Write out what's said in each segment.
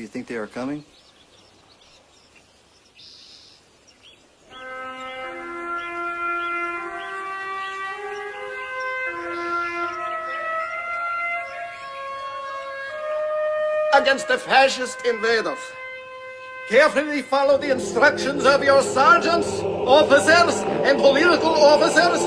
you think they are coming? against the fascist invaders. Carefully follow the instructions of your sergeants, officers, and political officers.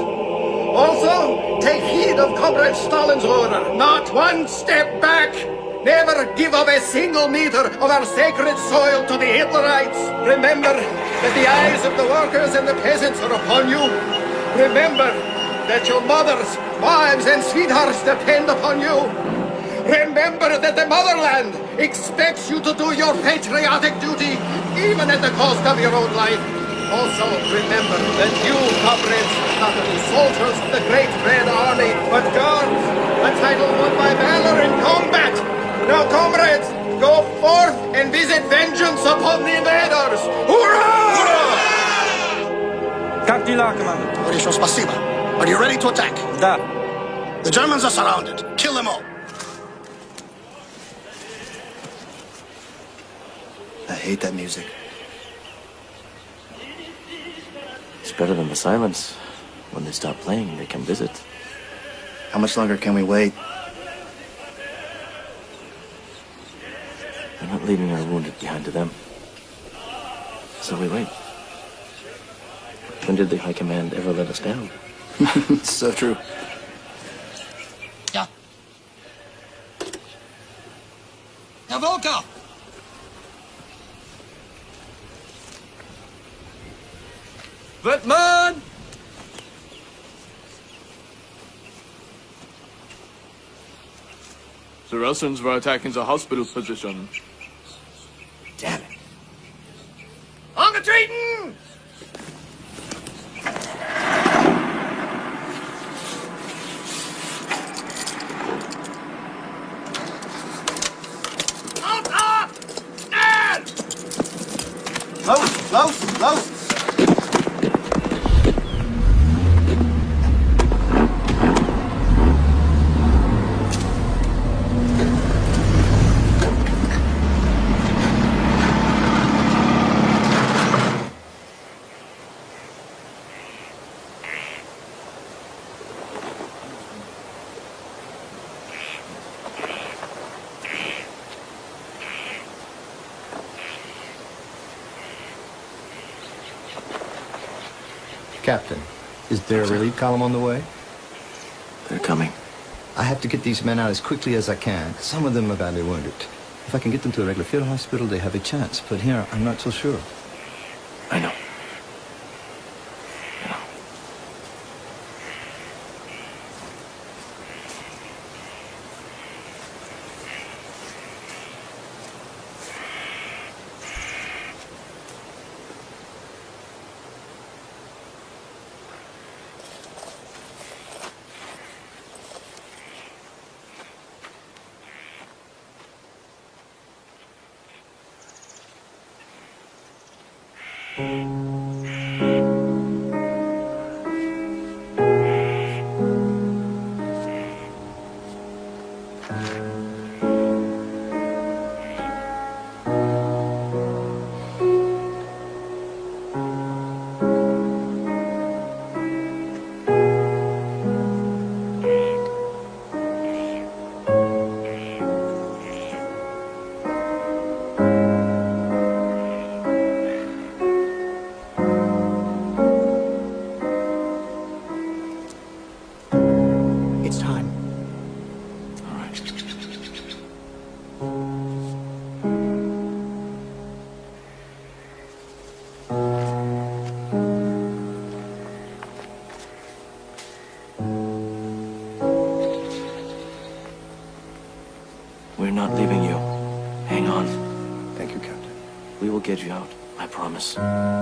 Also, take heed of Comrade Stalin's order. Not one step back. Never give up a single meter of our sacred soil to the Hitlerites. Remember that the eyes of the workers and the peasants are upon you. Remember that your mothers, wives, and sweethearts depend upon you. Remember that the motherland expects you to do your patriotic duty, even at the cost of your own life. Also, remember that you, comrades, are not only soldiers of the Great Red Army, but guards, a title won by valor in combat. Now, comrades, go forth and visit vengeance upon the invaders. Hurrah! Как дела, командир? Хорошо, спасибо. Are you ready to attack? Да. The Germans are surrounded. Kill them all. I hate that music. It's better than the silence. When they stop playing, they can visit. How much longer can we wait? Not leaving our wounded behind to them. So we wait. When did the High Command ever let us down? so true. Yeah. Herr Volker! Wittmann! The Russians were attacking the hospital position. Damn it. Out, up! Schnell! Close, close, close! Captain, is there a relief column on the way? They're coming. I have to get these men out as quickly as I can. Some of them are badly wounded. If I can get them to a regular field hospital, they have a chance. But here, I'm not so sure. Promise.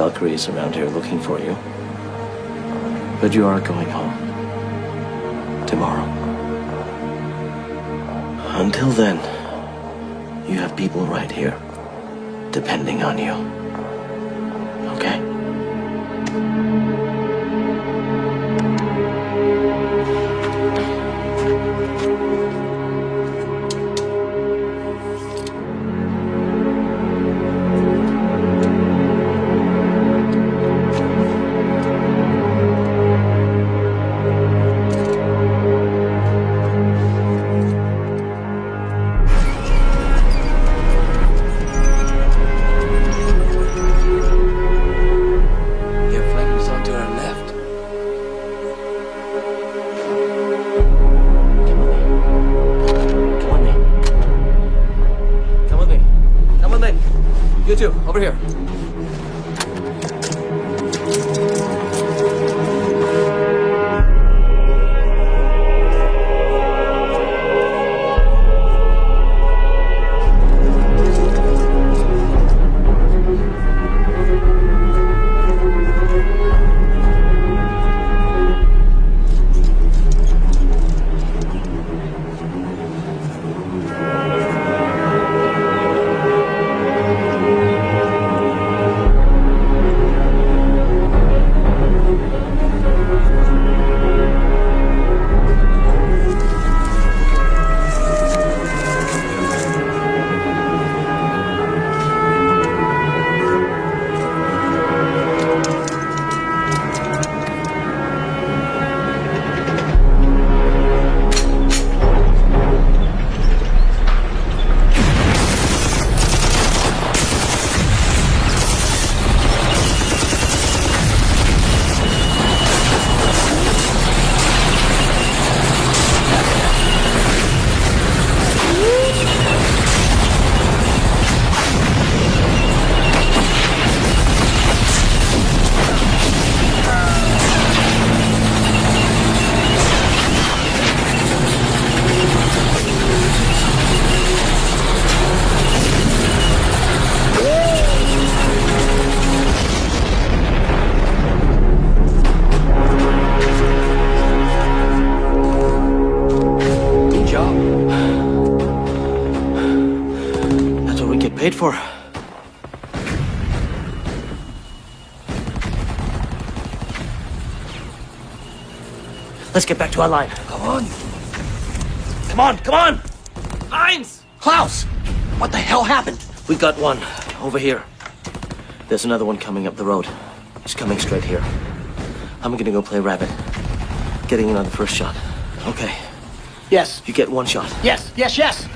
Valkyries around here looking for you. But you are going home. Tomorrow. Until then, you have people right here, depending on you. Let's get back to our line. Come on. Come on, come on! Heinz! Klaus! What the hell happened? We got one over here. There's another one coming up the road. He's coming straight here. I'm gonna go play rabbit. Getting in on the first shot. Okay, Yes, you get one shot. yes, yes, yes.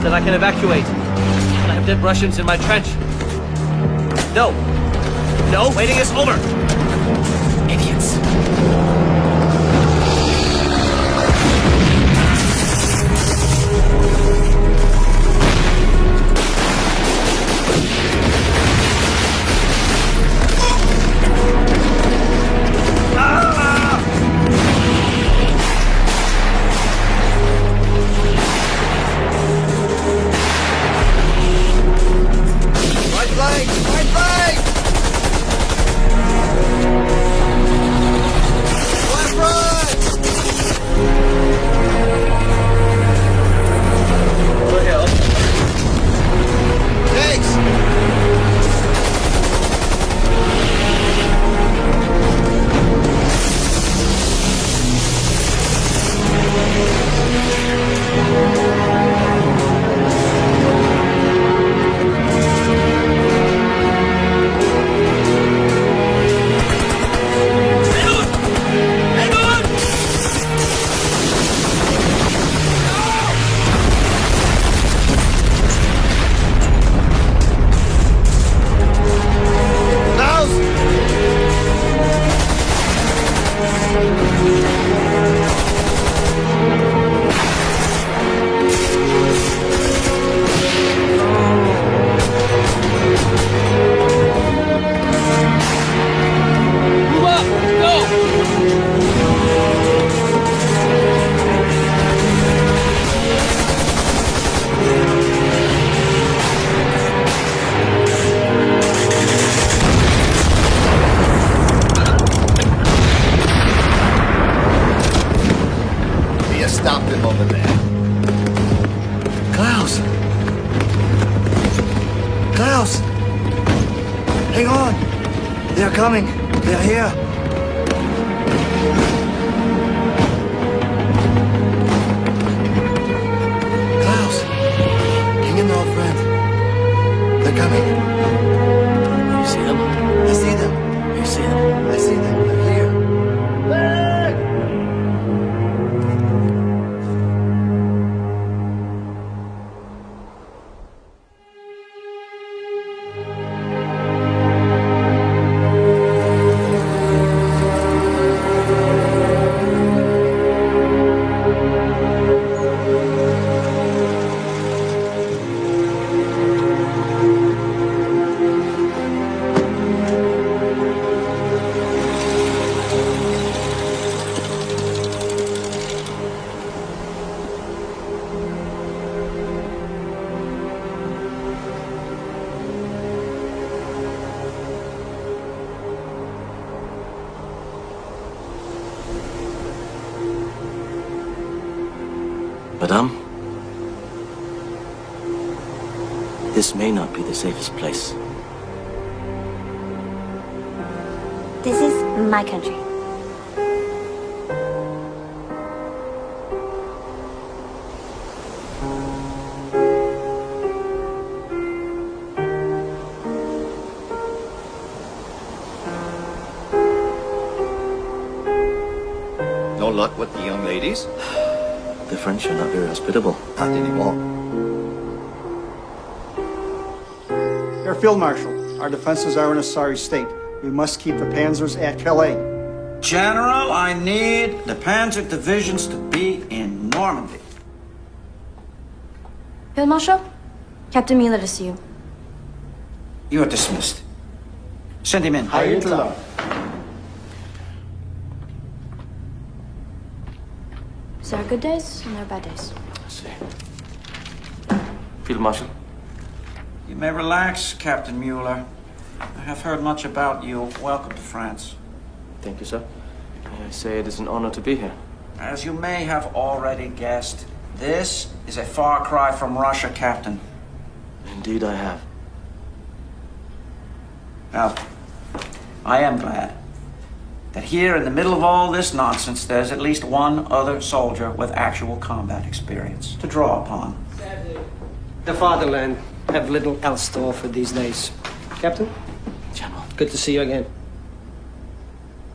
it that I can evacuate. I have dead Russians in my trench. No. No, waiting is over. Field Marshal, our defenses are in a sorry state. We must keep the panzers at Calais. General, I need the panzer divisions to be in Normandy. Field Marshal, Captain Mueller to see you. You are dismissed. Send him in. Hitler. There are good days and there are bad days. I see. Field Marshal, You may relax, Captain Mueller. I have heard much about you. Welcome to France. thank you, sir. May I say it is an honor to be here. As you may have already guessed, this is a far cry from Russia, Captain. Indeed, I have. Well, I am glad that here in the middle of all this nonsense, there's at least one other soldier with actual combat experience to draw upon. The fatherland have little else to offer these days. Captain, General. good to see you again.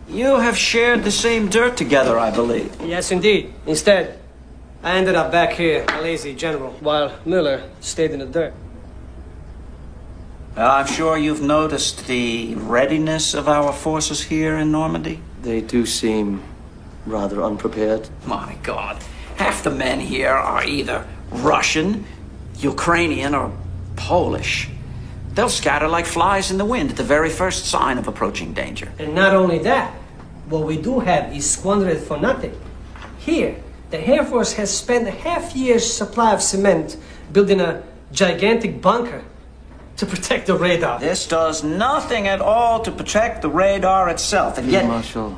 You have shared the same dirt together, I believe. Yes, indeed. Instead, I ended up back here, a lazy general, while Mueller stayed in the dirt. Well, I'm sure you've noticed the readiness of our forces here in Normandy. They do seem rather unprepared. My God, half the men here are either Russian, Ukrainian, or Polish. They'll scatter like flies in the wind at the very first sign of approaching danger. And not only that, what we do have is squandered for nothing. Here, the Air Force has spent a half year's supply of cement building a gigantic bunker to protect the radar. This does nothing at all to protect the radar itself, and yet Marshal,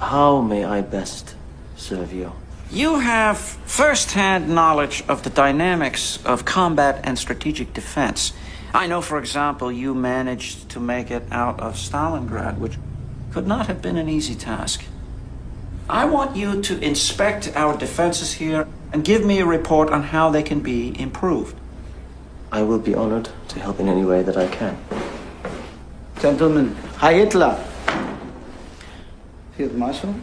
how may I best serve you? You have first-hand knowledge of the dynamics of combat and strategic defense. I know, for example, you managed to make it out of Stalingrad, which could not have been an easy task. I want you to inspect our defenses here and give me a report on how they can be improved. I will be honored to help in any way that I can. Gentlemen, Heil Hitler. Field Marshal,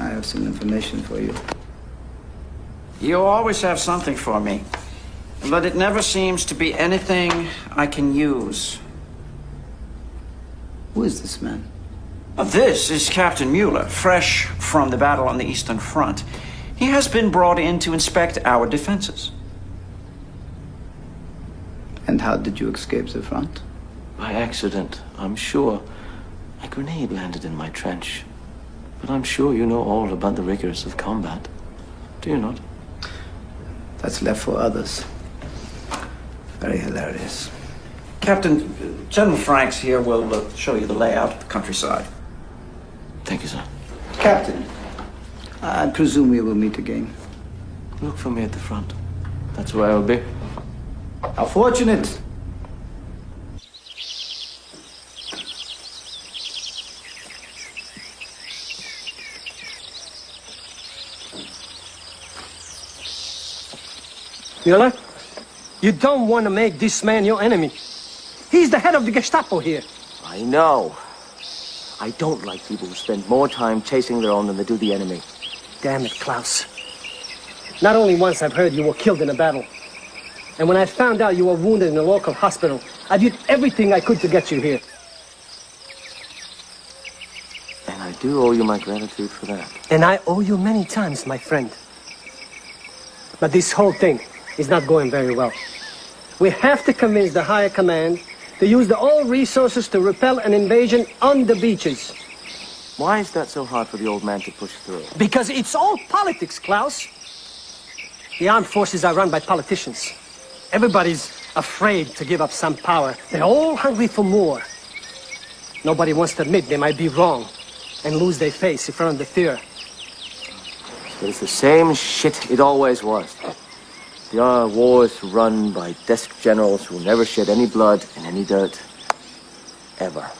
I have some information for you. You always have something for me, but it never seems to be anything I can use. Who is this man? Uh, This is Captain Mueller, fresh from the battle on the Eastern Front. He has been brought in to inspect our defenses. And how did you escape the front? By accident, I'm sure. A grenade landed in my trench. But I'm sure you know all about the rigors of combat. Do you not? That's left for others. Very hilarious. Captain, General Franks here will uh, show you the layout of the countryside. Thank you, sir. Captain, I presume we will meet again. Look for me at the front. That's where I will be. How fortunate! Mueller, you don't want to make this man your enemy. He's the head of the Gestapo here. I know. I don't like people who spend more time chasing their own than they do the enemy. Damn it, Klaus. Not only once I've heard you were killed in a battle. And when I found out you were wounded in a local hospital, I did everything I could to get you here. And I do owe you my gratitude for that. And I owe you many times, my friend. But this whole thing is not going very well. We have to convince the higher command to use the all resources to repel an invasion on the beaches. Why is that so hard for the old man to push through? Because it's all politics, Klaus. The armed forces are run by politicians. Everybody's afraid to give up some power. They're all hungry for more. Nobody wants to admit they might be wrong and lose their face in front of the Führer. It's the same shit it always was. There are wars run by desk generals who never shed any blood in any dirt. Ever.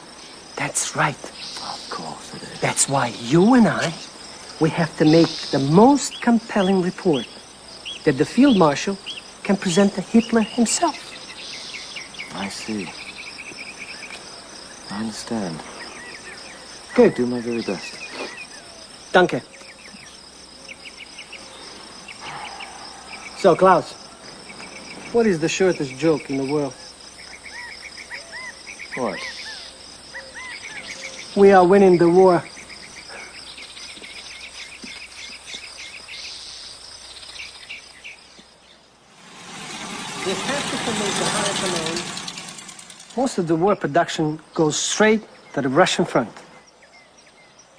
That's right. Of course it is. That's why you and I, we have to make the most compelling report that the field marshal can present to Hitler himself. I see. I understand. Good. Do my very best. Danke. So, Klaus, what is the shortest joke in the world? What? We are winning the war. They have to promote the higher command. Most of the war production goes straight to the Russian front.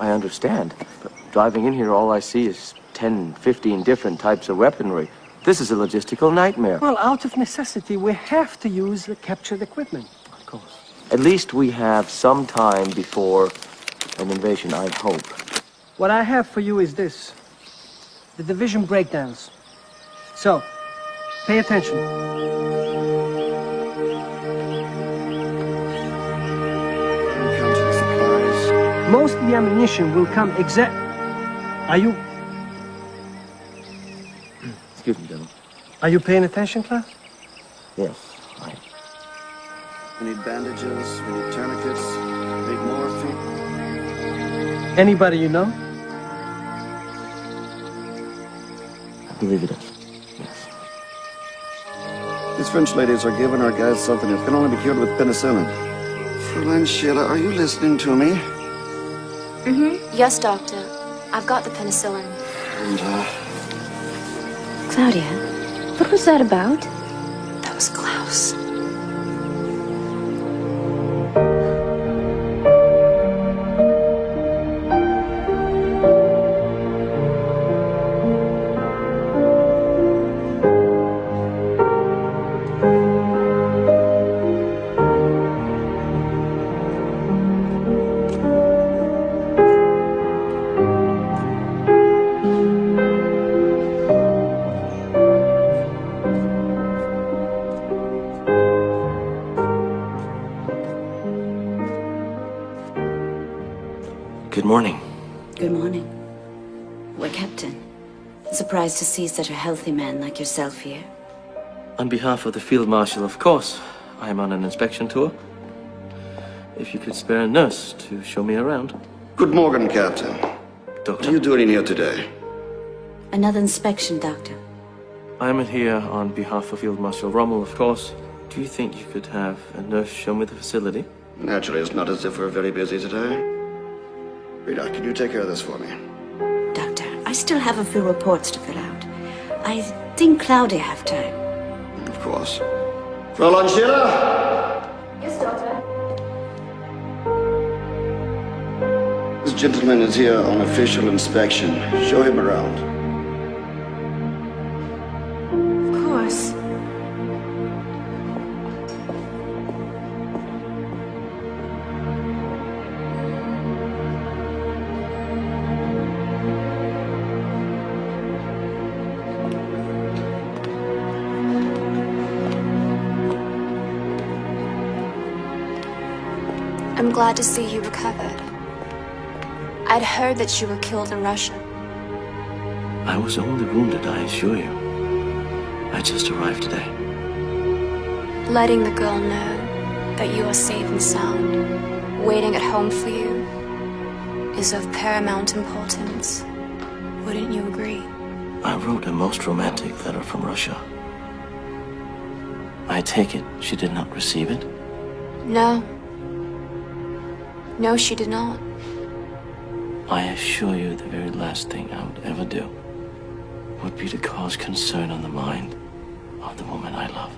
I understand. But driving in here, all I see is 10, 15 different types of weaponry. This is a logistical nightmare. Well, out of necessity, we have to use the captured equipment. Of course. At least we have some time before an invasion, I hope. What I have for you is this. The division breakdowns. So, pay attention. Most of the ammunition will come exact... Are you... Excuse me, gentlemen. Are you paying attention, Klaus? Yes, I... We need bandages, we need tourniquets, big morphine. Anybody you know? I believe it is. Yes. These French ladies are giving our guys something that can only be cured with penicillin. Fräulein Sheila, are you listening to me? Mm-hmm. Yes, Doctor. I've got the penicillin. And, uh, Claudia, what was that about? Surprised to see such a healthy man like yourself here. On behalf of the Field Marshal, of course, I am on an inspection tour. If you could spare a nurse to show me around. Good morning, Captain. Doctor? What are you doing in here today? Another inspection, Doctor. I am here on behalf of Field Marshal Rommel, of course. Do you think you could have a nurse show me the facility? Naturally, it's not as if we're very busy today. Rita, can you take care of this for me? Doctor, I still have a few reports to fill out. I think Claudia have time. Of course. Fräulein Sheila! Yes, Doctor. This gentleman is here on official inspection. Show him around. Glad to see you recovered. I'd heard that you were killed in Russia. I was only wounded, I assure you. I just arrived today. Letting the girl know that you are safe and sound, waiting at home for you, is of paramount importance. Wouldn't you agree? I wrote a most romantic letter from Russia. I take it she did not receive it? No. No, she did not. I assure you the very last thing I would ever do would be to cause concern on the mind of the woman I love.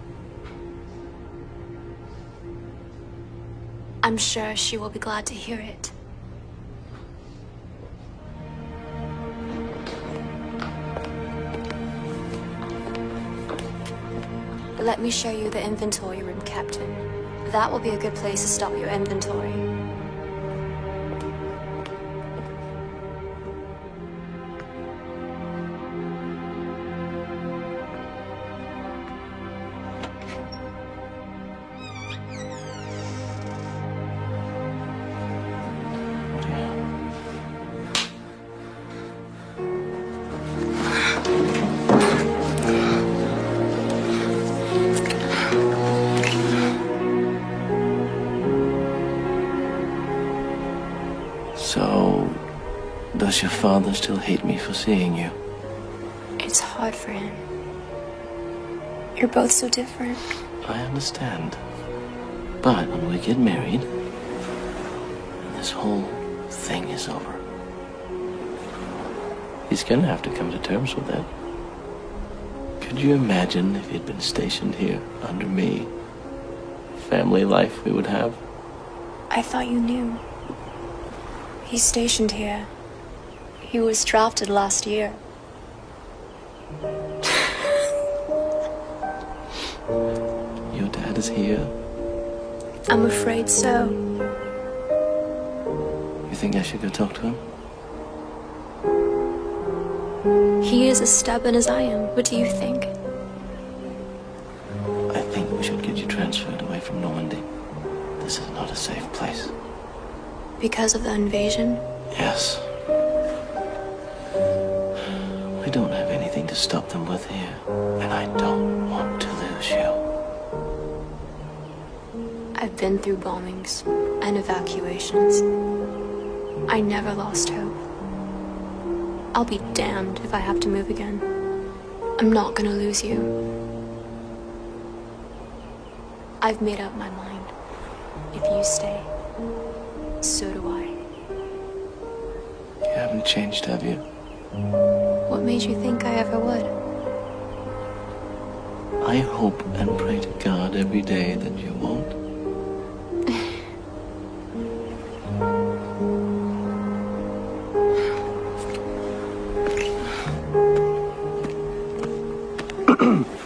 I'm sure she will be glad to hear it. Let me show you the inventory room, Captain. That will be a good place to stop your inventory. Father still hate me for seeing you? It's hard for him. You're both so different. I understand. But when we get married, and this whole thing is over, he's gonna have to come to terms with that. Could you imagine if he'd been stationed here under me? Family life we would have? I thought you knew. He's stationed here. He was drafted last year. Your dad is here. I'm afraid so. You think I should go talk to him? He is as stubborn as I am. What do you think? I think we should get you transferred away from Normandy. This is not a safe place. Because of the invasion? Yes. To stop them with here, and I don't want to lose you. I've been through bombings and evacuations. I never lost hope. I'll be damned if I have to move again. I'm not gonna lose you. I've made up my mind. If you stay, so do I. You haven't changed, have you? What made you think I ever would? I hope and pray to God every day that you won't.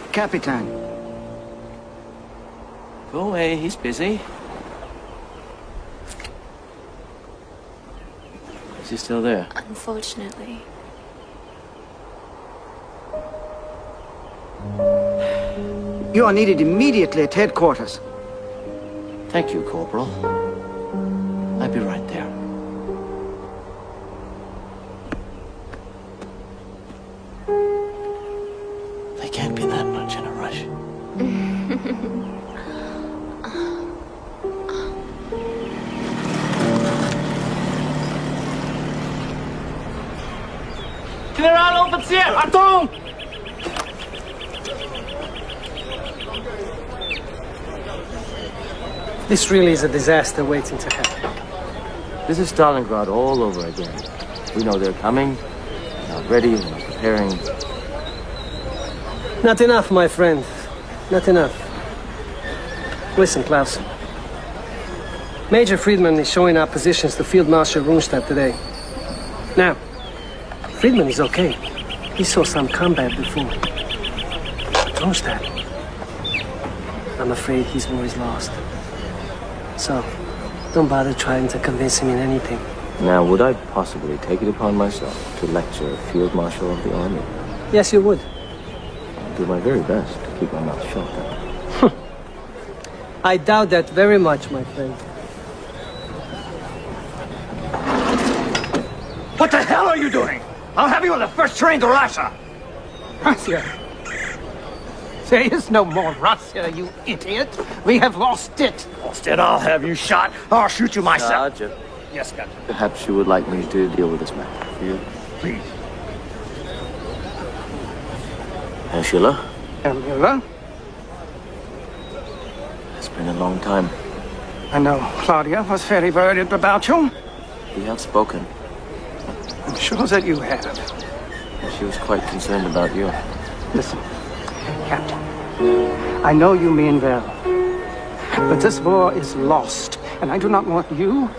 Capitan. Go away, he's busy. Is he still there? Unfortunately. You are needed immediately at headquarters. Thank you, Corporal. I'll be right. This really is a disaster waiting to happen. This is Stalingrad all over again. We know they're coming, now ready and preparing. Not enough, my friend. Not enough. Listen, Klaus. Major Friedman is showing our positions to Field Marshal Rundstedt today. Now, Friedman is okay. He saw some combat before. But Rundstedt, I'm afraid his war is lost. So, don't bother trying to convince him in anything. Now, would I possibly take it upon myself to lecture a Field Marshal of the Army? Yes, you would. I'll do my very best to keep my mouth shut. I doubt that very much, my friend. What the hell are you doing? I'll have you on the first train to Russia. Russia? There is no more Russia, you idiot. We have lost it. Lost it, I'll have you shot. I'll shoot you myself. Sergeant, Yes, Captain. perhaps you would like me to deal with this matter for you. Please. Herr Schiller, Herr Müller? it's been a long time. I know Claudia was very worried about you. We have spoken. I'm sure that you have. She was quite concerned about you. Listen, Captain. I know you mean well. But this war is lost, and I do not want you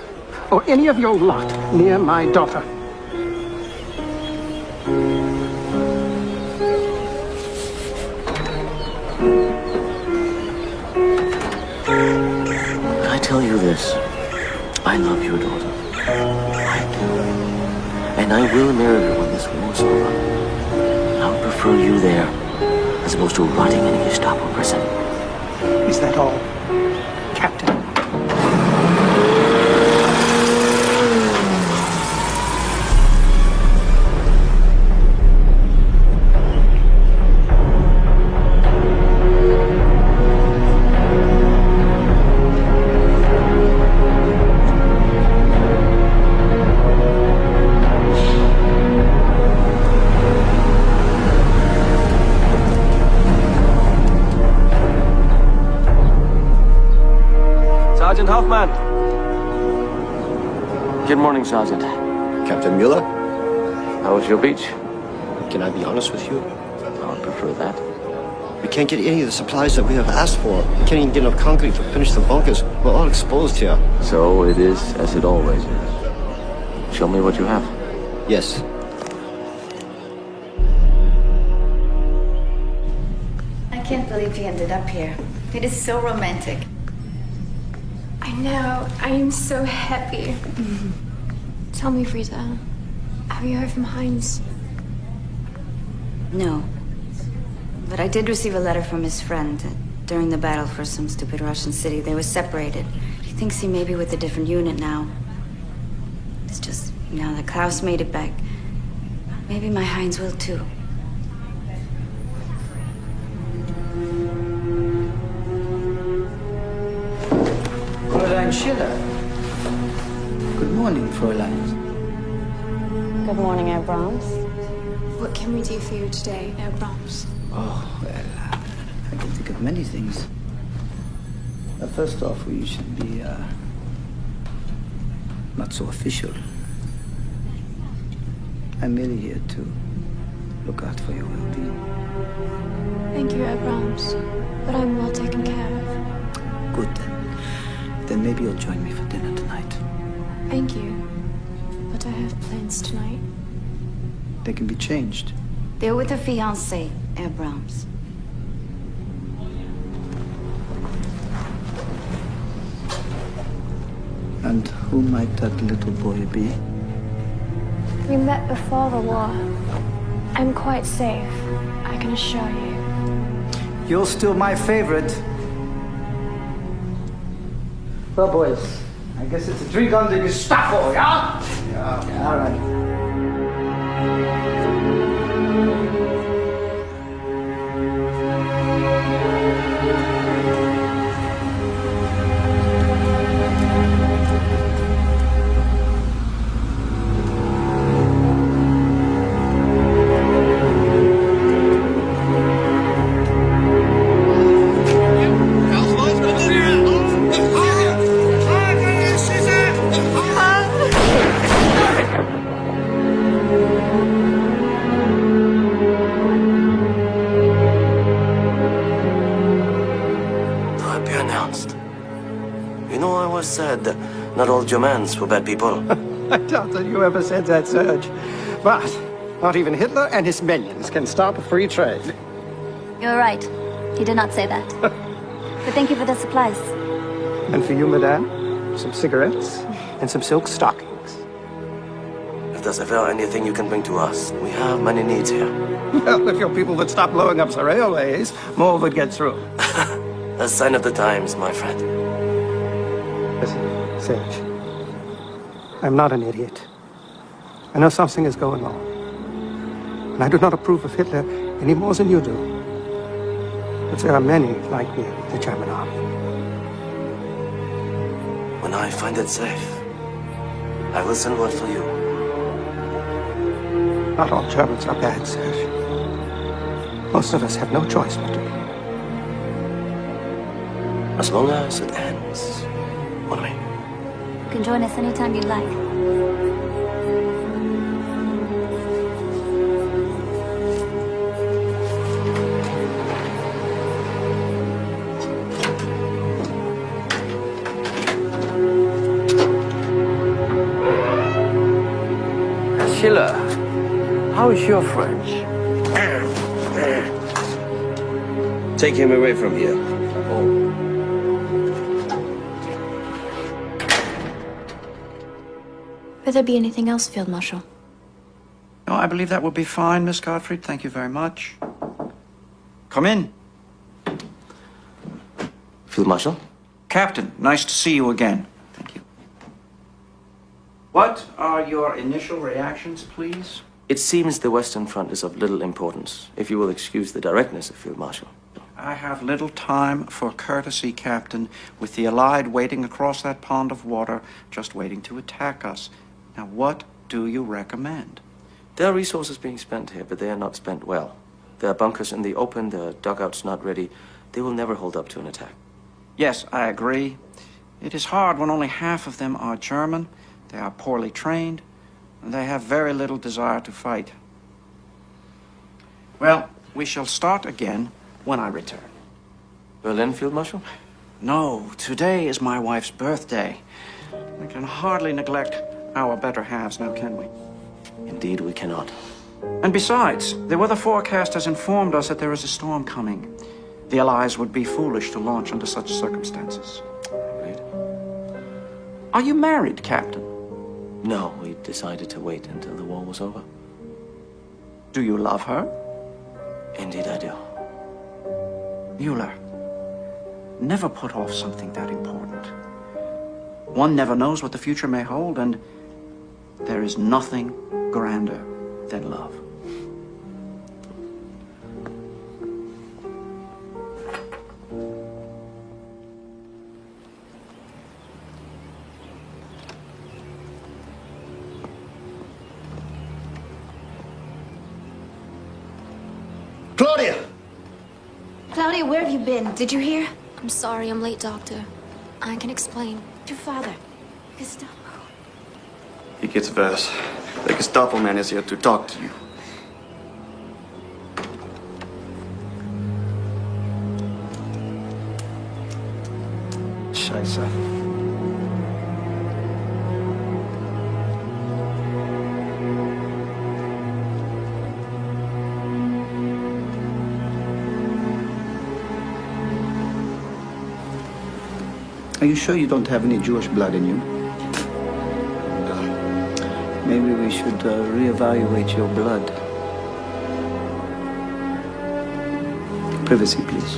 or any of your lot near my daughter. I tell you this. I love your daughter. I do. And I will marry her when this war's over. I would prefer you there as opposed to rotting in a Gestapo prison. Is that all, Captain? Supplies that we have asked for. We can't even get enough concrete to finish the bunkers. We're all exposed here. So it is as it always is. Show me what you have. Yes. I can't believe he ended up here. It is so romantic. I know. I am so happy. Tell me, Frida. Have you heard from Heinz? No. But I did receive a letter from his friend. During the battle for some stupid Russian city, they were separated. He thinks he may be with a different unit now. It's just, now that Klaus made it back, maybe my Heinz will too. Fräulein Schiller. Good morning, Fräulein. Good morning, Abrams. What can we do for you today, Abrams? Oh, well, uh, I can think of many things. Uh, first off, we should be, uh, not so official. I'm merely here to look out for your well-being. Thank you, Abrams. But I'm well taken care of. Good, then. Then maybe you'll join me for dinner tonight. Thank you. But I have plans tonight. They can be changed. They're with a fiancé, Abrams. And who might that little boy be? We met before the war. I'm quite safe, I can assure you. You're still my favorite. Well, boys, I guess it's a drink on the Gestapo, yeah? Yeah. All right. Not all Germans were bad people. I doubt that you ever said that, Serge. But not even Hitler and his minions can stop free trade. You're right. He did not say that. but thank you for the supplies. And for you, madame, some cigarettes and some silk stockings. If there's ever anything you can bring to us, we have many needs here. Well, if your people would stop blowing up the railways, more would get through. A sign of the times, my friend. Listen, Serge. I'm not an idiot. I know something is going on. And I do not approve of Hitler any more than you do. But there are many like me in the German army. When I find it safe, I will send word for you. Not all Germans are bad, Serge. Most of us have no choice but to be. As long as it ends. Mon ami. You can join us anytime you like. Schiller, how is your French? Take him away from here. Will there be anything else, Field Marshal? No, I believe that will be fine, Miss Gottfried. Thank you very much. Come in. Field Marshal? Captain, nice to see you again. Thank you. What are your initial reactions, please? It seems the Western Front is of little importance, if you will excuse the directness of Field Marshal. I have little time for courtesy, Captain, with the Allied waiting across that pond of water, just waiting to attack us. Now, what do you recommend? There are resources being spent here, but they are not spent well. There are bunkers in the open, there are dugouts not ready. They will never hold up to an attack. Yes, I agree. It is hard when only half of them are German, they are poorly trained, and they have very little desire to fight. Well, we shall start again when I return. Berlin, Field Marshal? No, today is my wife's birthday. I can hardly neglect our better halves now, can we? Indeed, we cannot. And besides, the weather forecast has informed us that there is a storm coming. The Allies would be foolish to launch under such circumstances. Right. Are you married, Captain? No, we decided to wait until the war was over. Do you love her? Indeed, I do. Müller, never put off something that important. One never knows what the future may hold, and there is nothing grander than love. Claudia! Claudia, where have you been? Did you hear? I'm sorry I'm late, Doctor. I can explain. Your father. Gestapo. It gets worse. The Gestapo man is here to talk to you. Scheiße. Are you sure you don't have any Jewish blood in you? Maybe we should uh, reevaluate your blood. Privacy, please.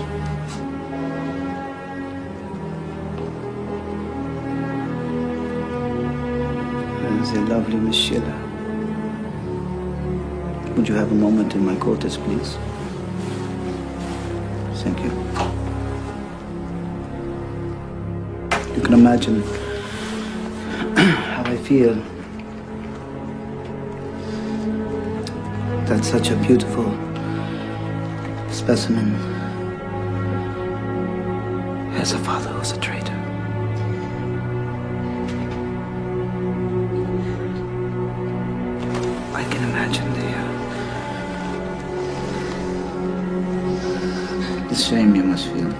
There's a lovely Miss Schiller. Would you have a moment in my quarters, please? Thank you. You can imagine how I feel that such a beautiful specimen has a father who's a traitor. I can imagine the, uh, the shame you must feel.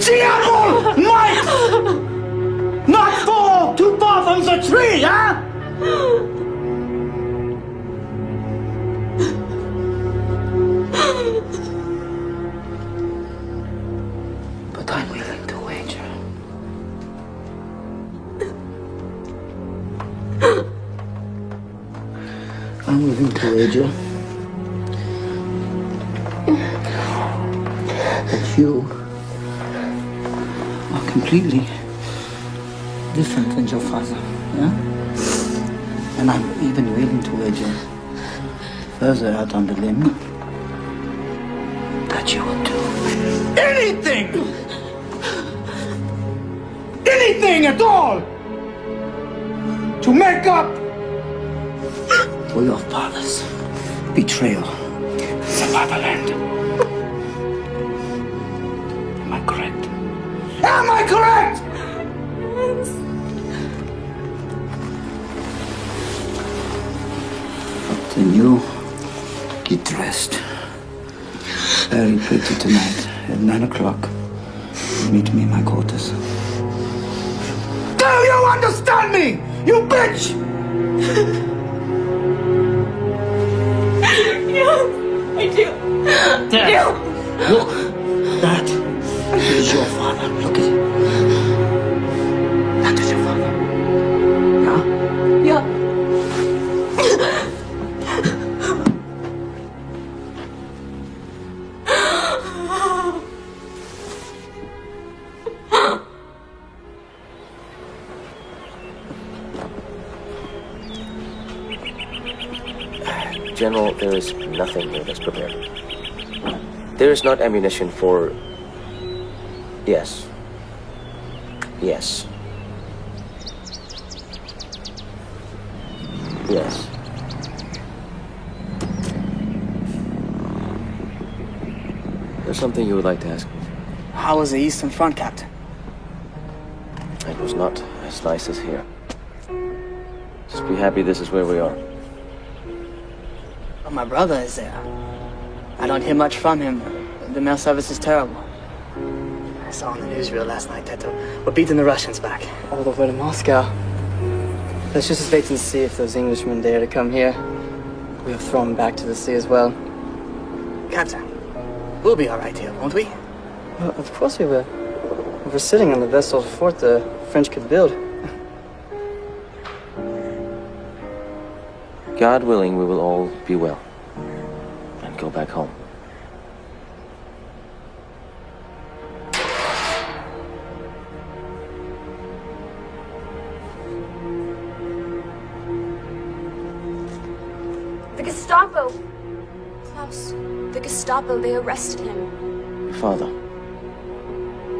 Diablo! Mike! Not fall too far from the tree, huh? but I'm willing to wager. I'm willing to wager you completely different than your father. Yeah? And I'm even willing to wager further out on the limb that you will do Anything! Anything at all! To make up for your father's betrayal the fatherland. Am I correct? Then you get dressed. Very pretty tonight at nine o'clock. Meet me in my quarters. Do you understand me? You bitch! yes, I do. There. Look, that is your father. Look at him. That is your father. Yeah? Yeah. General, there is nothing here that's prepared. There is not ammunition for... Yes. Yes. Yes. There's something you would like to ask me. How was the Eastern Front, Captain? It was not as nice as here. Just be happy this is where we are. Oh, my brother is there. I don't hear much from him. The mail service is terrible. I saw on the newsreel last night that we're beating the Russians back. All the way to Moscow. Let's just wait and see if those Englishmen dare to come here. We'll throw them back to the sea as well. Captain, we'll be all right here, won't we? Well, of course we will. We're sitting on the best old fort the French could build. God willing, we will all be well and go back home. The they arrested him. Your father.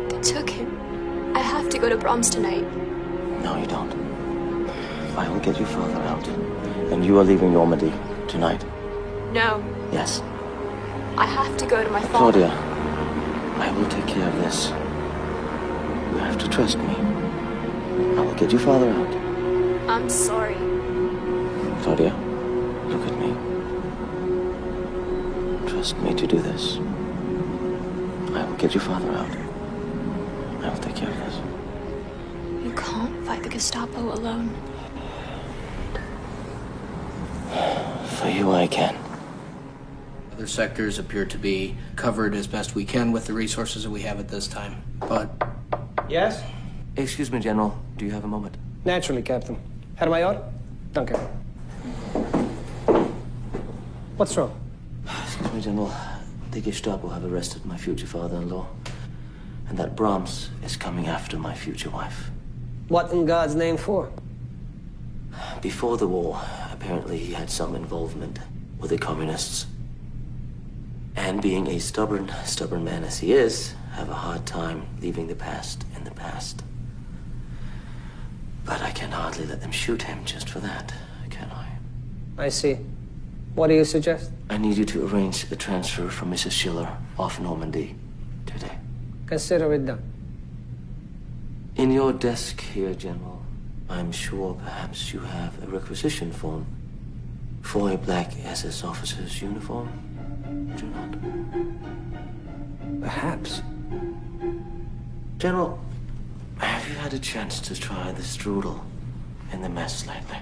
They took him. I have to go to Brahms tonight. No, you don't. I will get your father out. And you are leaving Normandy tonight. No, Yes. I have to go to my father. Claudia, I will take care of this. You have to trust me. I will get your father out. I'm sorry. Claudia, look at me. Trust me to do this. I will get your father out. I will take care of this. You can't fight the Gestapo alone. For you, I can. Other sectors appear to be covered as best we can with the resources that we have at this time. But Yes? Excuse me, General. Do you have a moment? Naturally, Captain. Herr Major? Danke. What's wrong? Me, General. The Gestapo have arrested my future father-in-law. And that Brahms is coming after my future wife. What in God's name for? Before the war, apparently he had some involvement with the communists. And being a stubborn, stubborn man as he is, have a hard time leaving the past in the past. But I can hardly let them shoot him just for that, can I? I see. What do you suggest? I need you to arrange the transfer from Mrs. Schiller off Normandy today. Consider it done. In your desk here, General, I'm sure perhaps you have a requisition form for a black SS officer's uniform. Do you not? Perhaps. General, have you had a chance to try the strudel in the mess lately?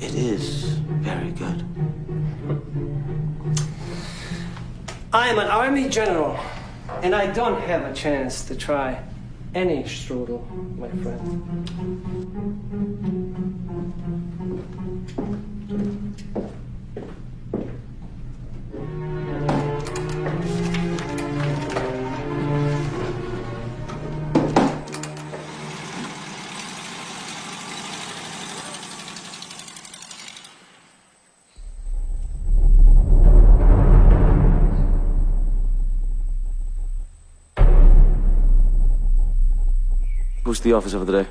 It is very good. I am an army general, and I don't have a chance to try any strudel, my friend. Who's the officer of the day?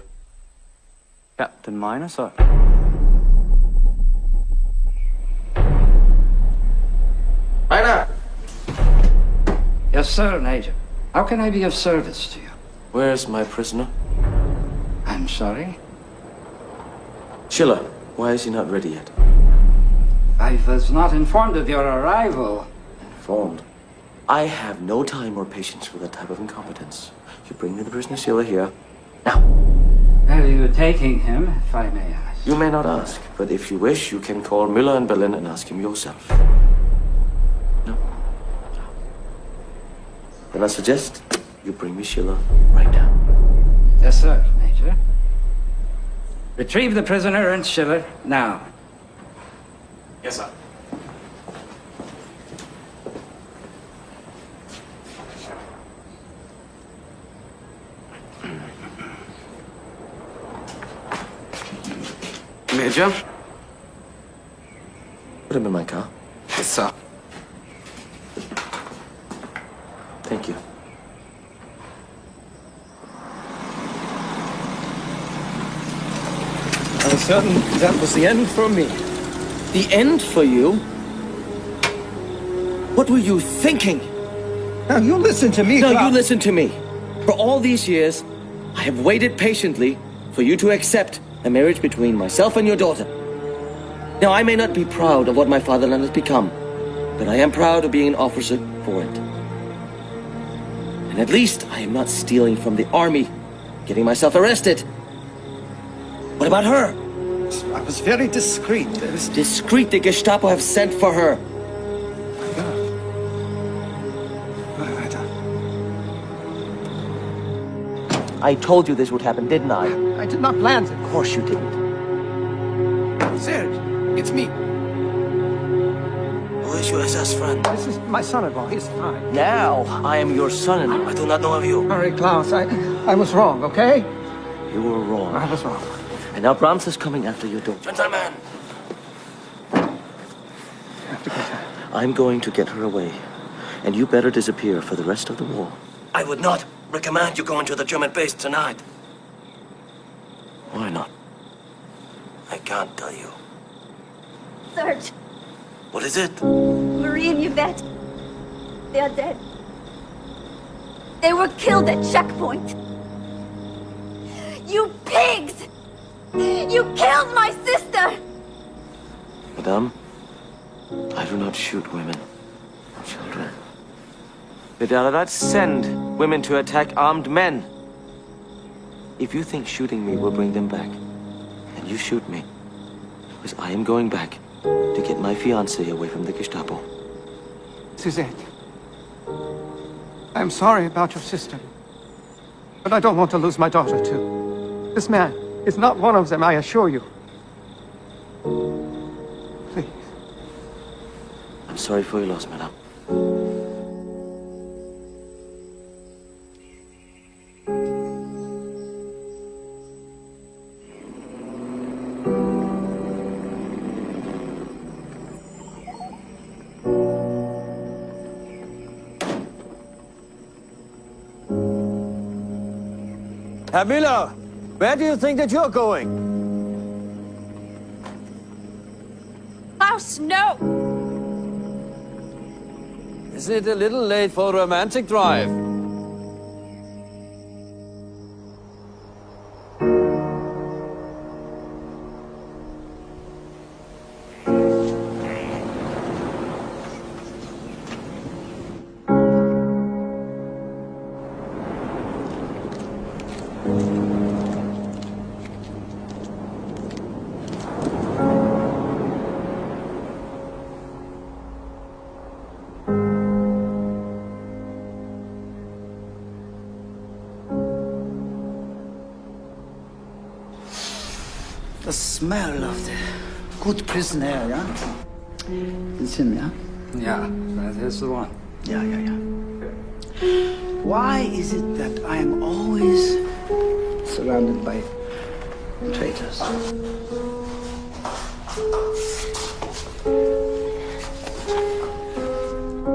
Captain Miner, sir. Miner! Yes, sir, Major. How can I be of service to you? Where's my prisoner? I'm sorry? Schiller, why is he not ready yet? I was not informed of your arrival. Informed? I have no time or patience for that type of incompetence. You bring me the prisoner Schiller here. Where are you taking him, if I may ask? You may not ask, but if you wish, you can call Müller in Berlin and ask him yourself. No? Then I suggest you bring me Schiller right now. Yes, sir, Major. Retrieve the prisoner and Schiller now. Yes, sir. Did you? Put him in my car. Yes, sir. Thank you. I was certain that was the end for me. The end for you? What were you thinking? Now, you listen to me, Now you listen to me. For all these years, I have waited patiently for you to accept a marriage between myself and your daughter. Now, I may not be proud of what my fatherland has become, but I am proud of being an officer for it. And at least I am not stealing from the army, getting myself arrested. What about her? I was very discreet. Discreet, the Gestapo have sent for her. I told you this would happen, didn't I? I did not plan it. Of course you didn't. Serge, it's me. Who is your SS friend? This is my son-in-law. He's fine. Now, I am your son-in-law. I do not know of you. All right, Klaus, I, I was wrong, okay? You were wrong. I was wrong. And now Brahms is coming after your daughter. Gentlemen! I'm going to get her away. And you better disappear for the rest of the war. I would not recommend you go into the German base tonight. Why not? I can't tell you. Serge, What is it? Marie and Yvette, they are dead. They were killed at checkpoint. You pigs! You killed my sister! Madame, I do not shoot women or children. But I do not send women to attack armed men. If you think shooting me will bring them back, then you shoot me. Because I am going back to get my fiancée away from the Gestapo. Suzette, I'm sorry about your sister. But I don't want to lose my daughter, too. This man is not one of them, I assure you. Please. I'm sorry for your loss, madame. Miller, where do you think that you're going? Klaus, no! Isn't it a little late for a romantic drive? Smell of the good prison air, yeah? It's him, yeah? Yeah, that is the one. Yeah, yeah, yeah. Why is it that I am always surrounded by traitors?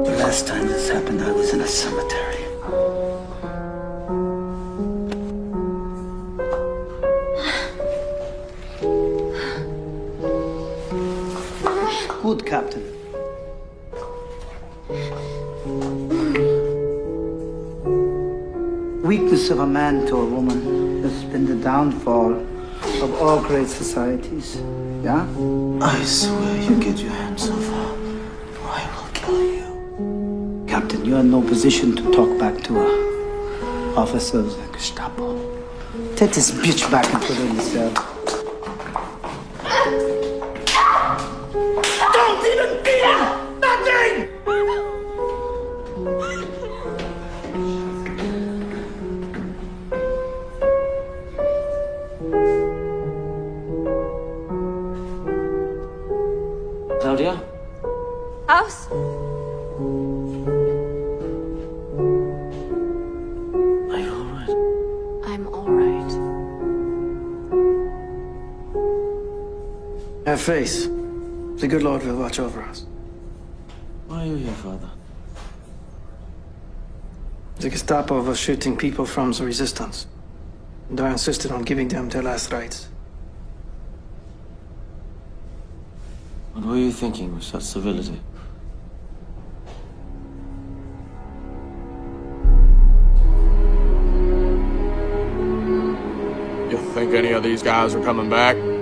The last time this happened, I was in a cemetery. Weakness of a man to a woman has been the downfall of all great societies. Yeah? I swear you get your hands off her, or I will kill you. Captain, you're in no position to talk back to a officer of the Gestapo. Take this bitch back and put her in the cell. Don't even beat him! Nothing! House? Are you alright? I'm all right. Have faith. The good Lord will watch over us. Why are you here, Father? The Gestapo was shooting people from the resistance. And I insisted on giving them their last rites. What were you thinking with such civility? These guys are coming back?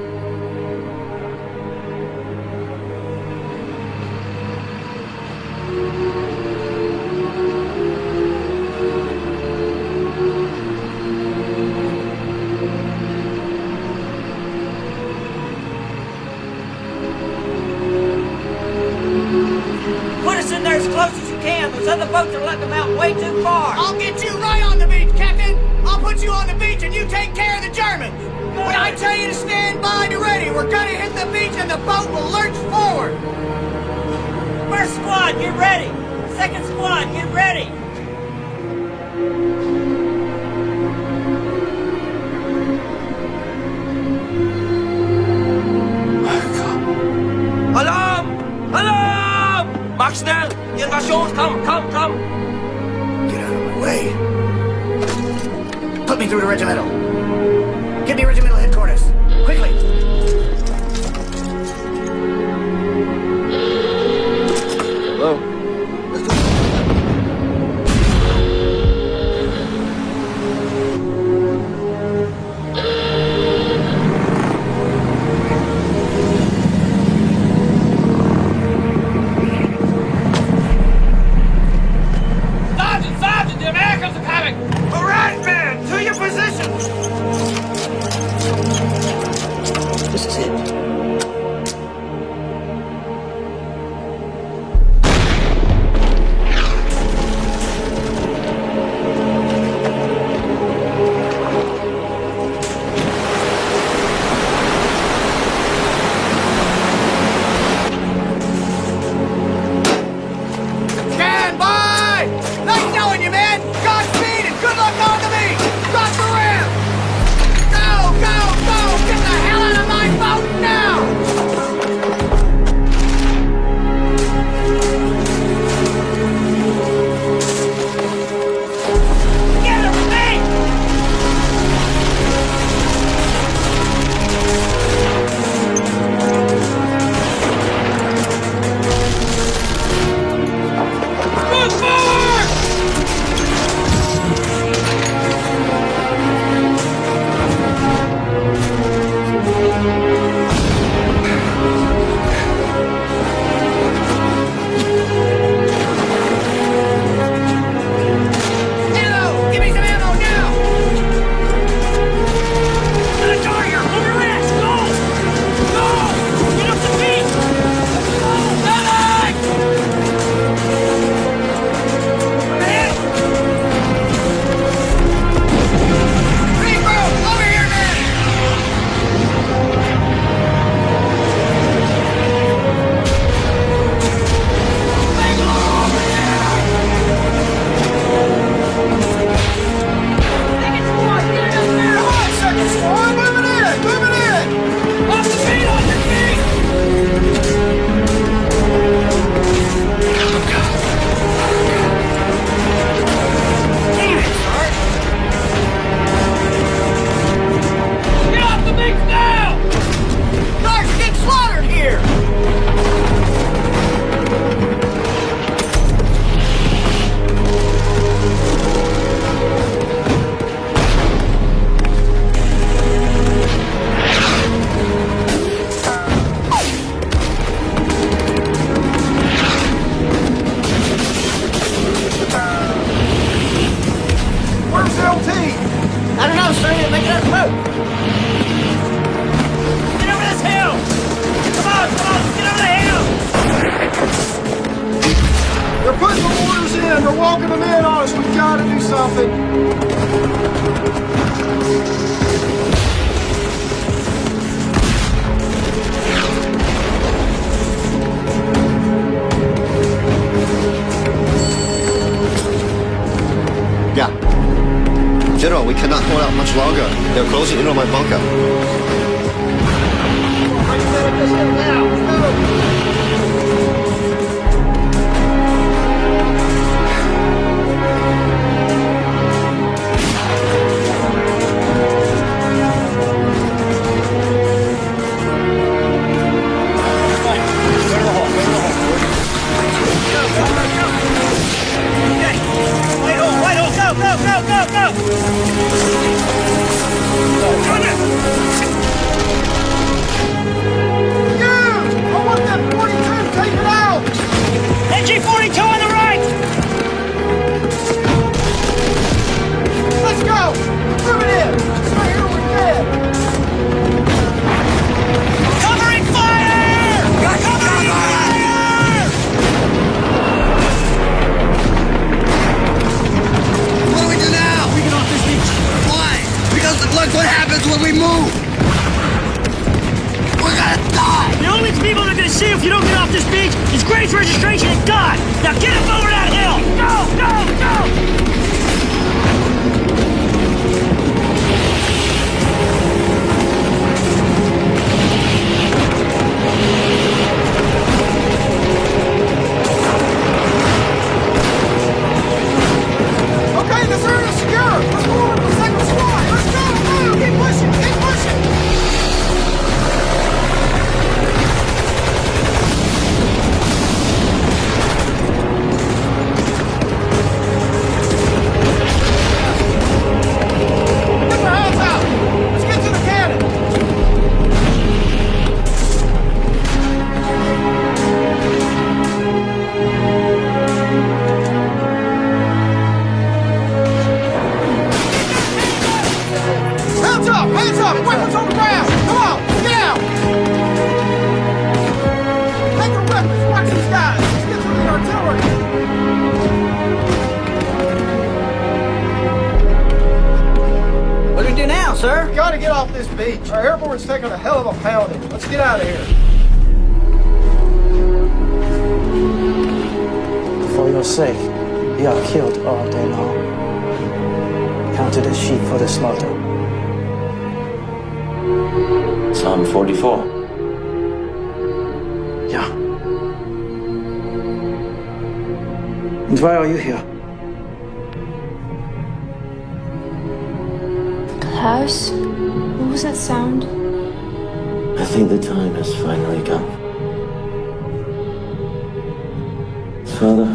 Father,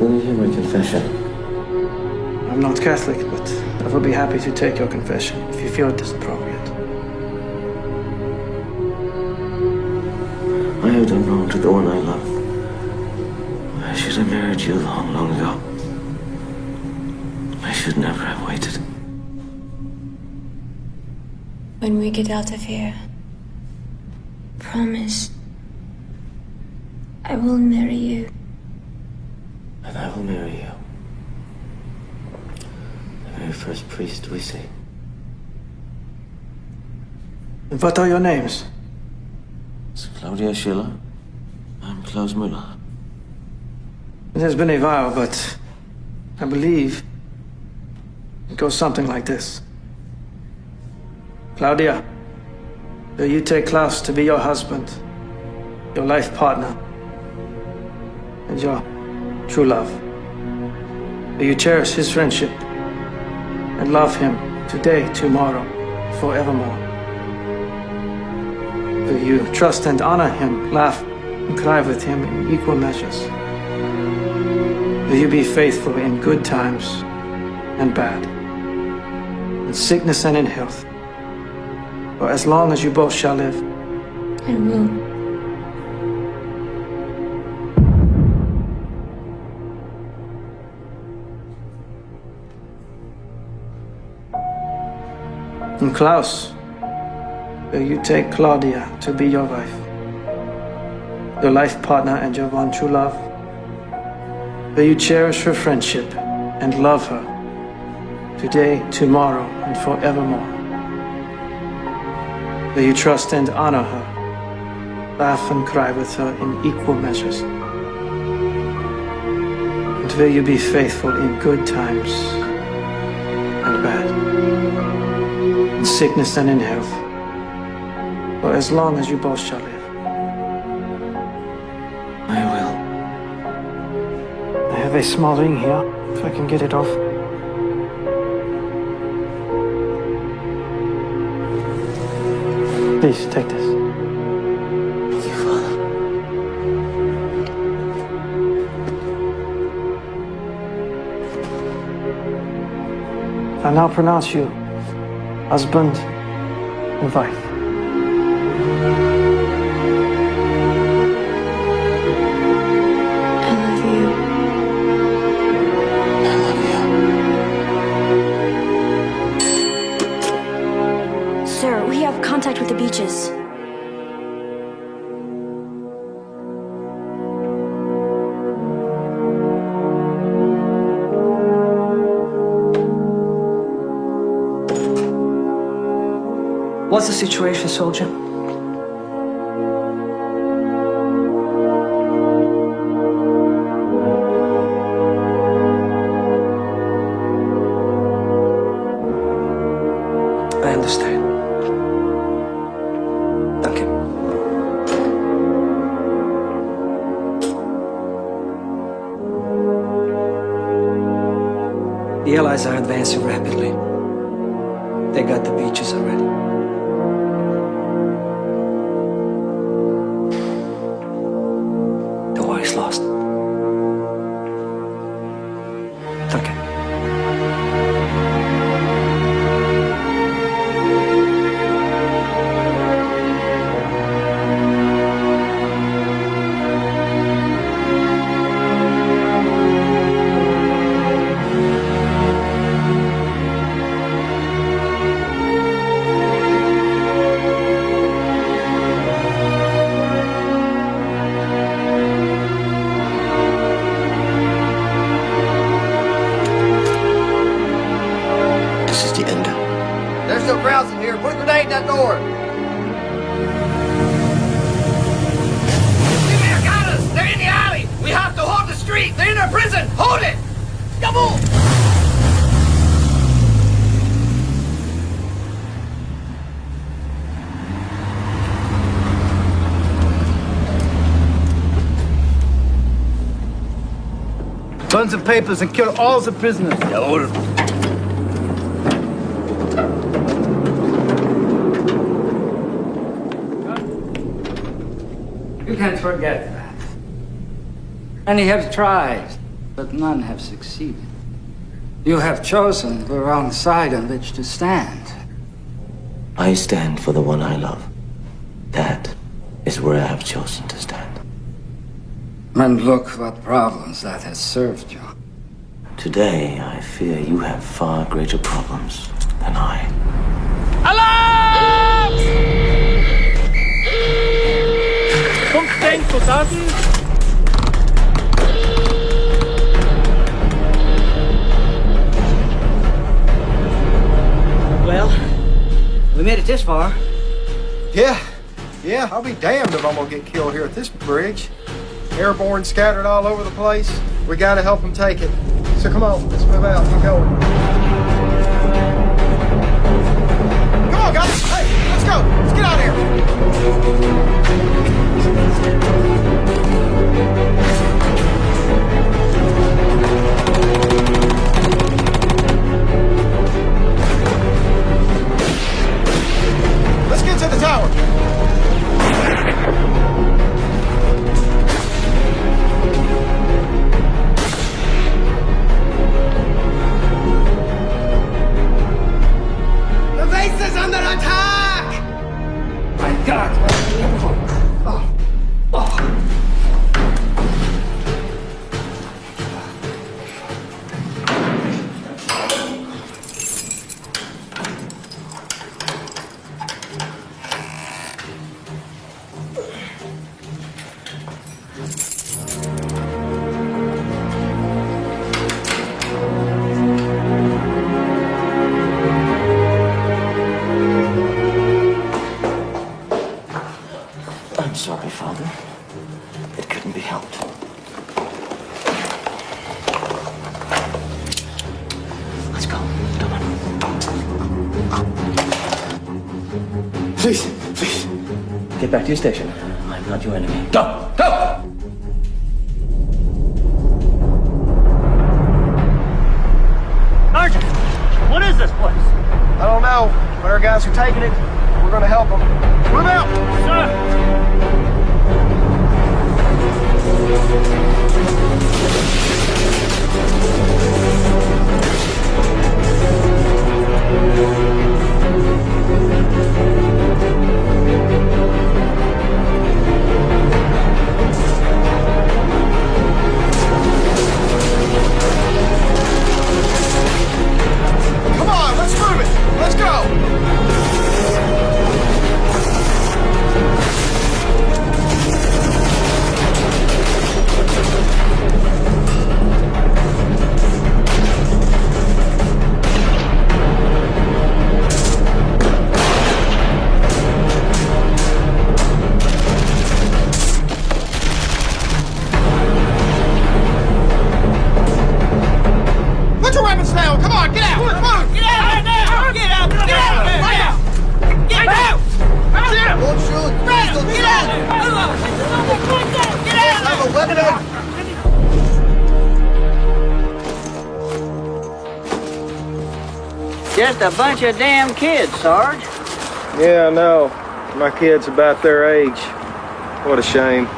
will you hear my confession? I'm not Catholic, but I will be happy to take your confession if you feel it is appropriate. I have done wrong to the one I love. I should have married you long, long ago. I should never have waited. When we get out of here, promise I will marry you. Will marry you. The very first priest we see. And what are your names? It's Claudia Schiller. I'm Klaus Müller. It has been a while, but I believe it goes something like this. Claudia, will you take Klaus to be your husband, your life partner, and your true love? Will you cherish his friendship and love him today, tomorrow, forevermore? Will you trust and honor him, laugh and cry with him in equal measures? Will you be faithful in good times and bad, in sickness and in health, for as long as you both shall live? I will. And Klaus, will you take Claudia to be your wife, your life partner and your one true love? Will you cherish her friendship and love her today, tomorrow, and forevermore? Will you trust and honor her, laugh and cry with her in equal measures? And will you be faithful in good times sickness and in health, for as long as you both shall live? I will. I have a small ring here, if I can get it off. Please, take this. You. I now pronounce you husband and wife. I love you. I love you. Sir, we have contact with the beaches. What's the situation, soldier? I understand. Thank you. The Allies are advancing papers and kill all the prisoners. You can't forget that. Many have tried, but none have succeeded. You have chosen the wrong side on which to stand. I stand for the one I love. That is where I have chosen to stand. And look what problems that has served you. Today, I fear you have far greater problems than I. Fünfzehn Soldaten. Well, we made it this far. Yeah, yeah, I'll be damned if I'm gonna get killed here at this bridge. Airborne scattered all over the place. We gotta help them take it. So come on, let's move out. We're going. Come on, guys. Hey, let's go. Let's get out of here. Let's get to the tower. God! Just a bunch of damn kids, Sarge. Yeah, I know. My kid's about their age. What a shame.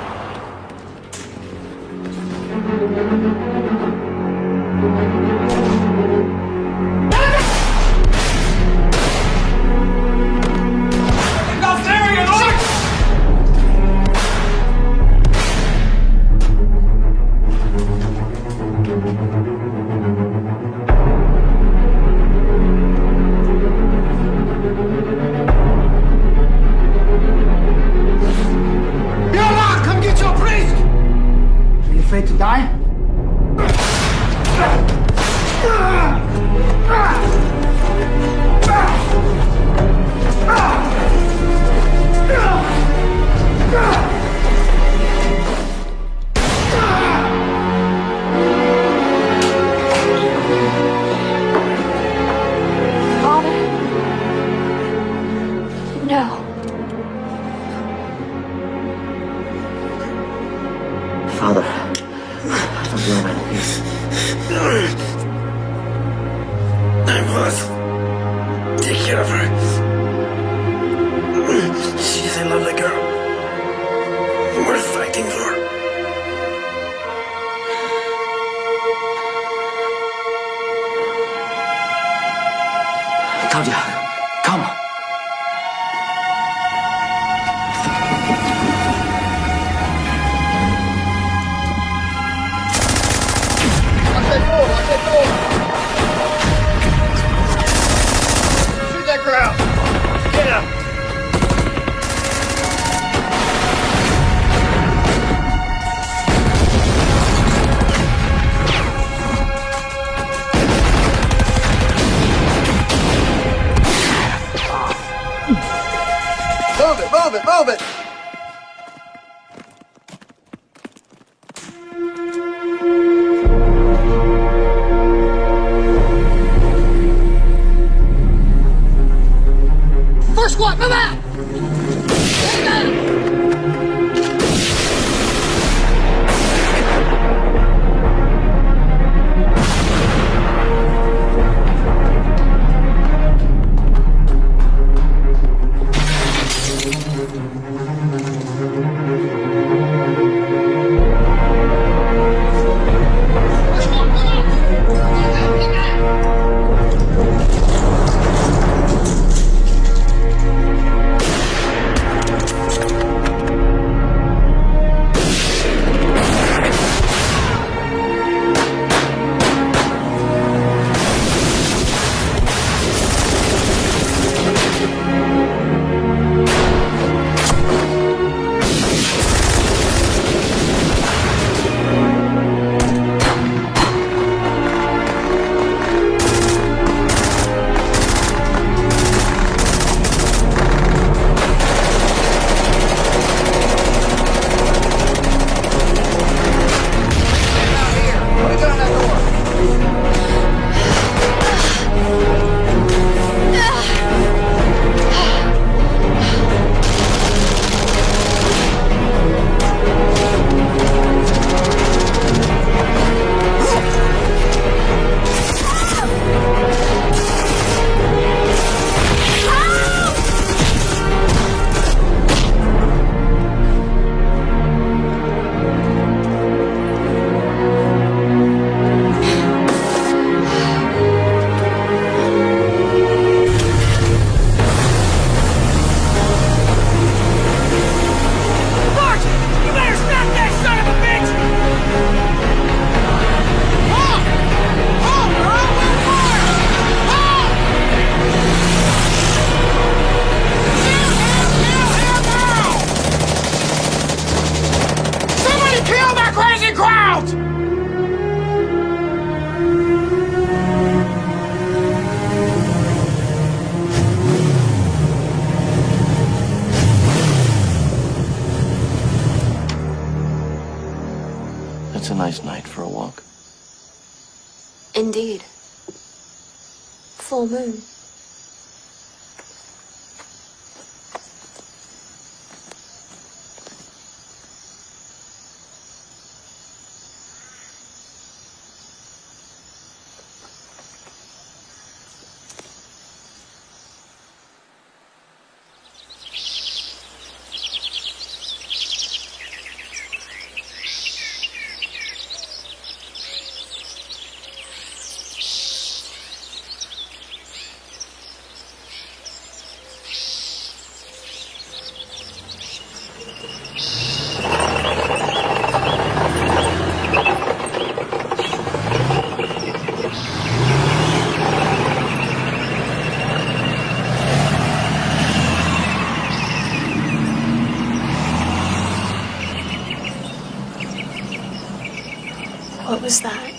Was that?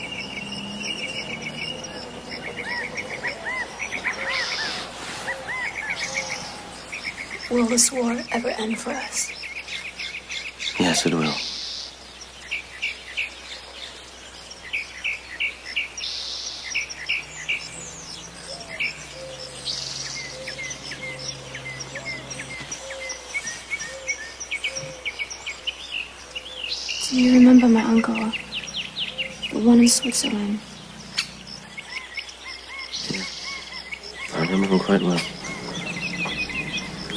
Will this war ever end for us? Yes, it will. Do you remember my uncle? The one in Switzerland. I remember him quite well.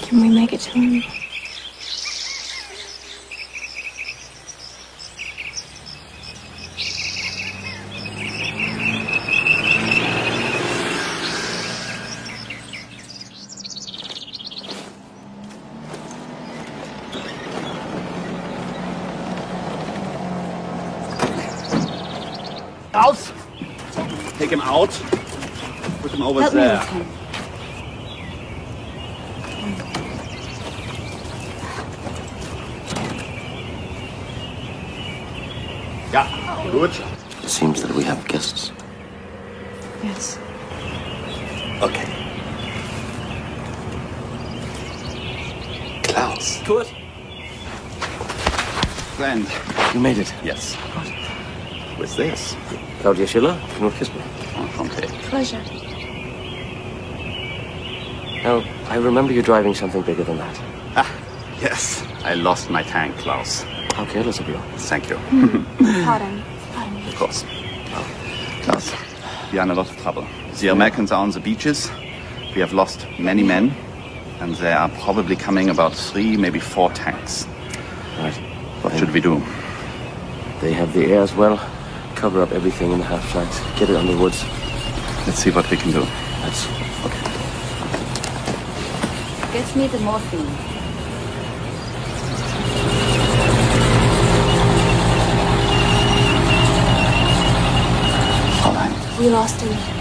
Can we make it to him? Out! Take him out. Put him over Help me with him. Yeah, good. It seems that we have guests. Yes. Okay. Klaus. Good. Friend. You made it. Yes. Who is this? Claudia Schiller, Knut Kisper. I remember you driving something bigger than that. Ah, yes. I lost my tank, Klaus. How careless of you. Thank you. Pardon. Pardon me. Of course. Klaus, we are in a lot of trouble. The Americans are on the beaches. We have lost many men, and there are probably coming about three, maybe four tanks. Right. What should we do? They have the air as well. Cover up everything in the half flight. Get it under woods. Let's see what we can do. That's okay. Get me the morphine. Fräulein. We lost him.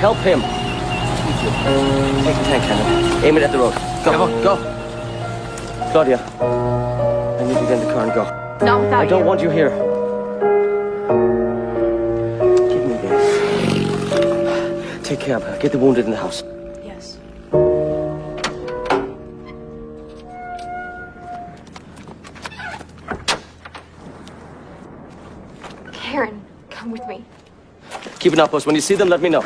Help him. Take the tank cannon. Aim it at the road. Go, go. Claudia, I need you to get in the car and go. Not without I don't you. want you here. Give me this. Take care of her. Get the wounded in the house. Yes. Karen, come with me. Keep an outpost. When you see them, let me know.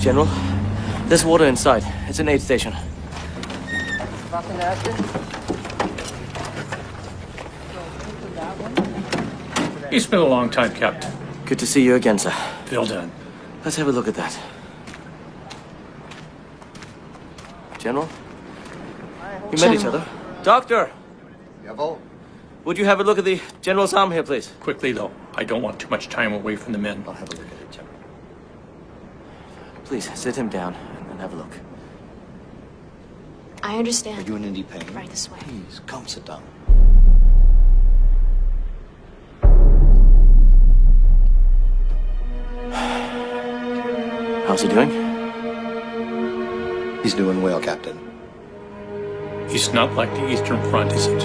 General, there's water inside. It's an aid station. Nothing to you? It's been a long time, Captain. Good to see you again, sir. Well done. Let's have a look at that. General? We met each other. Doctor! Jawohl. Would you have a look at the General's arm here, please? Quickly, though. I don't want too much time away from the men. I'll have a look at it, General. Please, sit him down and have a look. I understand. Are you in any pain? Right this way. Please, come sit down. How's he doing? He's doing well, Captain. It's not like the Eastern Front, is it?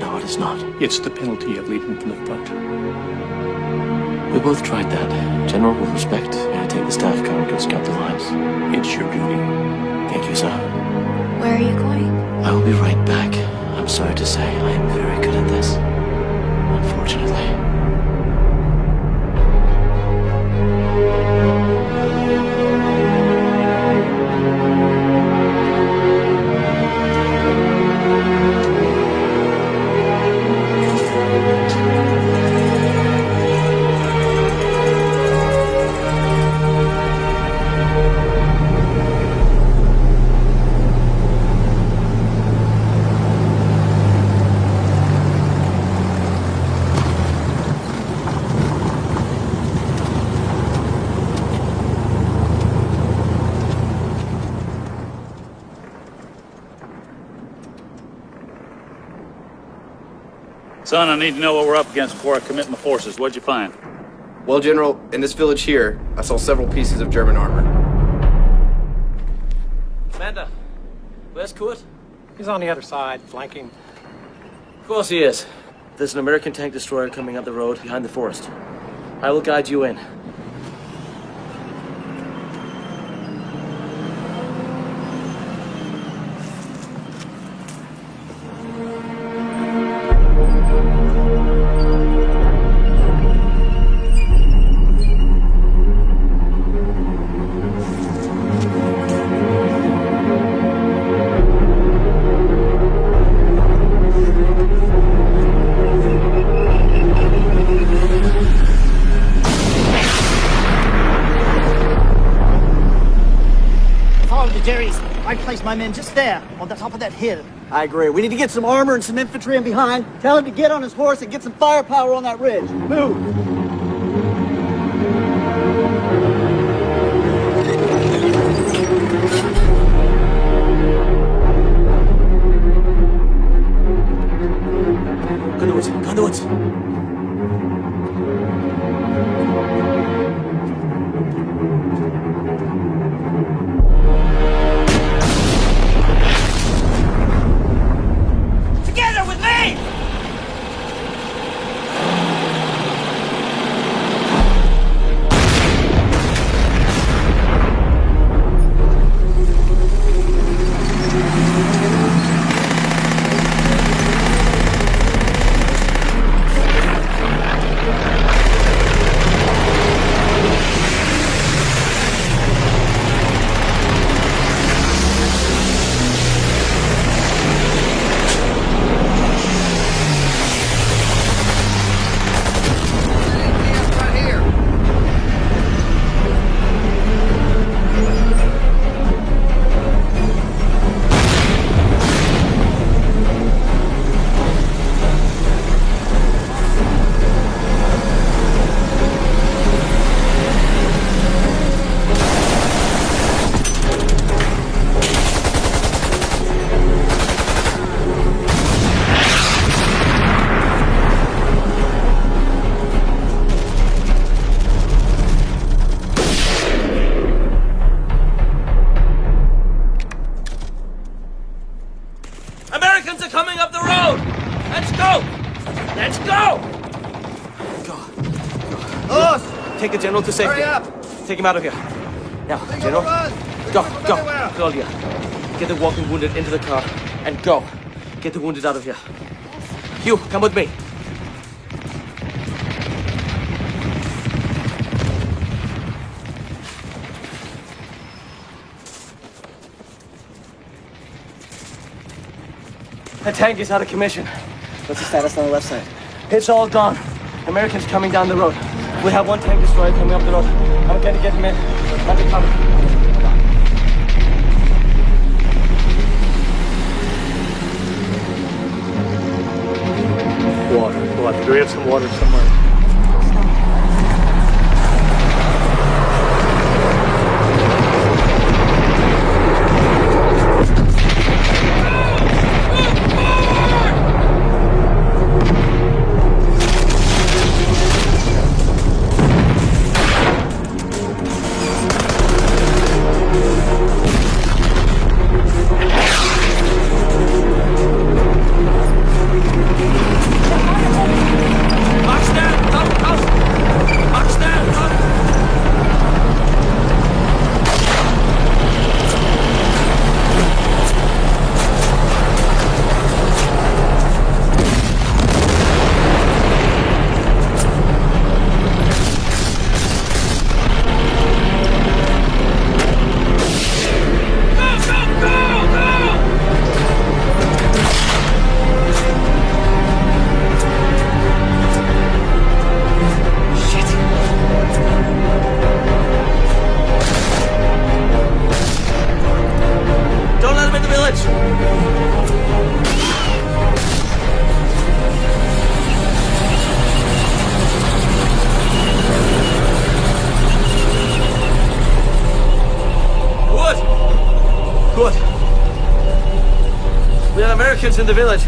No, it is not. It's the penalty of leaving from the front. We both tried that. General, with respect, may I take the staff car and go scout the lines? It's your duty. Thank you, sir. Where are you going? I will be right back. I'm sorry to say, I am very good at this. Unfortunately. Son, I need to know what we're up against before I commit my forces. What'd you find? Well, General, in this village here, I saw several pieces of German armor. Commander, where's Kurt? He's on the other side, flanking. Of course he is. There's an American tank destroyer coming up the road behind the forest. I will guide you in. Just there, on the top of that hill. I agree. We need to get some armor and some infantry in behind. Tell him to get on his horse and get some firepower on that ridge. Move! To safety. Hurry up! Take him out of here. Now, general, go, go, Claudia. Get the walking wounded into the car and go. Get the wounded out of here. You, come with me. The tank is out of commission. What's the status on the left side? It's all gone. Americans coming down the road. We have one tank destroyer coming up the road. I'm to get him in. Undercover. Water. Water. Do we have some water somewhere? In the village.